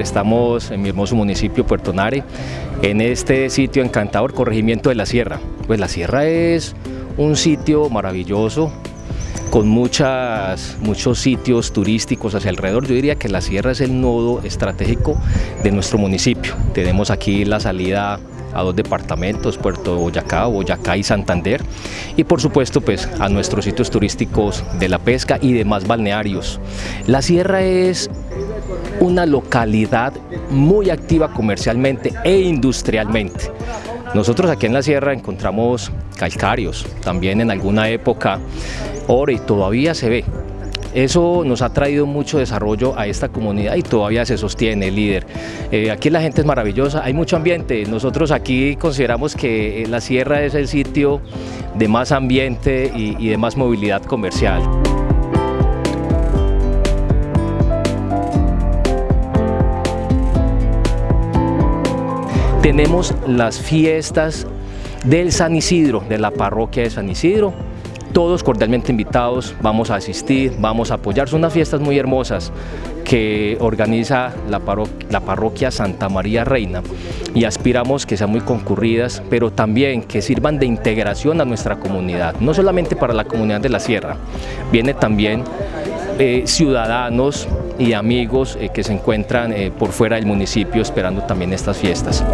estamos en mi hermoso municipio Puerto Nare, en este sitio encantador, Corregimiento de la Sierra. Pues la Sierra es un sitio maravilloso, con muchas, muchos sitios turísticos hacia alrededor. Yo diría que la sierra es el nodo estratégico de nuestro municipio. Tenemos aquí la salida a dos departamentos, Puerto Boyacá, Boyacá y Santander, y por supuesto pues a nuestros sitios turísticos de la pesca y demás balnearios. La sierra es una localidad muy activa comercialmente e industrialmente. Nosotros aquí en la sierra encontramos calcarios, también en alguna época oro y todavía se ve eso nos ha traído mucho desarrollo a esta comunidad y todavía se sostiene, líder. Eh, aquí la gente es maravillosa, hay mucho ambiente. Nosotros aquí consideramos que la sierra es el sitio de más ambiente y, de más movilidad comercial. Tenemos las fiestas del San Isidro, de la parroquia de San Isidro, todos cordialmente invitados, vamos a asistir, vamos a apoyar. Son unas fiestas muy hermosas que organiza la, parroquia Santa María Reina y aspiramos que sean muy concurridas, pero también que sirvan de integración a nuestra comunidad, no solamente para la comunidad de la Sierra, viene también ciudadanos y amigos eh, que se encuentran eh, por fuera del municipio esperando también estas fiestas.